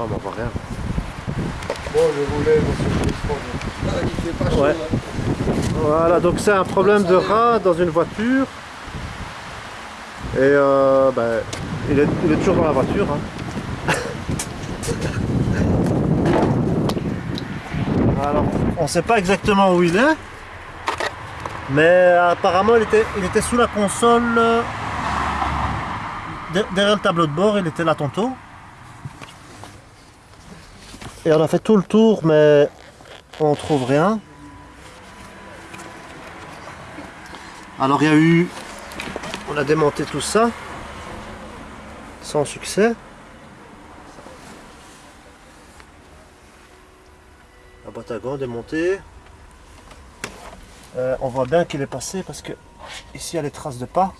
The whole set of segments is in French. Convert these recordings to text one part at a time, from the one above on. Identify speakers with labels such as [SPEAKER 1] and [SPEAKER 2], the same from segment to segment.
[SPEAKER 1] Ah, mais on voit rien.
[SPEAKER 2] Bon, je voulais, monsieur le
[SPEAKER 3] pas chaud.
[SPEAKER 1] Ouais.
[SPEAKER 3] hein.
[SPEAKER 1] Voilà, donc c'est un problème de rat dans une voiture. Et euh, ben, il, est, il est toujours dans la voiture. hein. Alors, on ne sait pas exactement où il est. Mais apparemment, il était, il était sous la console. euh, de- derrière le tableau de bord, il était là tantôt. On a fait tout le tour, mais on trouve rien. Alors il y a eu... On a démonté tout ça. Sans succès. La boîte à gants démontée. Euh, on voit bien qu'il est passé parce que ici il y a les traces de pas.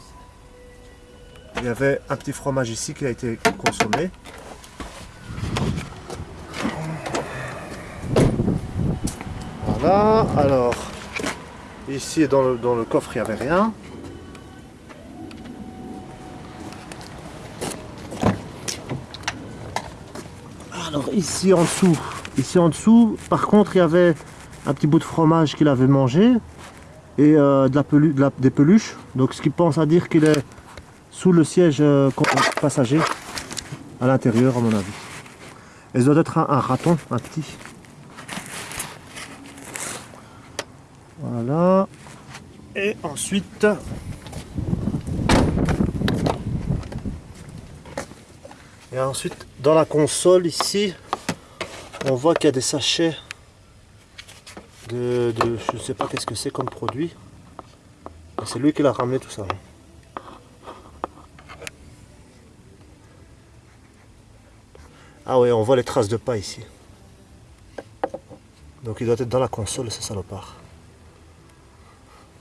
[SPEAKER 1] Il y avait un petit fromage ici qui a été consommé. Voilà, alors ici dans le, coffre il n'y avait rien. Alors ici en dessous, ici en dessous, par contre il y avait un petit bout de fromage qu'il avait mangé et euh, de la des peluches. Donc ce qui pense à dire qu'il est sous le siège euh, passager à l'intérieur à mon avis. Et ça doit être un raton, un petit. Voilà. Et ensuite... Et ensuite, dans la console ici, on voit qu'il y a des sachets de, je ne sais pas qu'est-ce que c'est comme produit. C'est lui qui l'a ramené tout ça. Ah ouais, on voit les traces de pas ici. Donc il doit être dans la console ce salopard.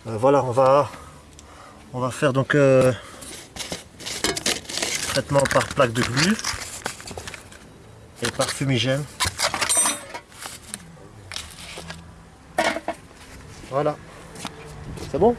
[SPEAKER 1] Euh, voilà, on va, faire donc euh, traitement par plaque de glu et par fumigène. Voilà. C'est bon?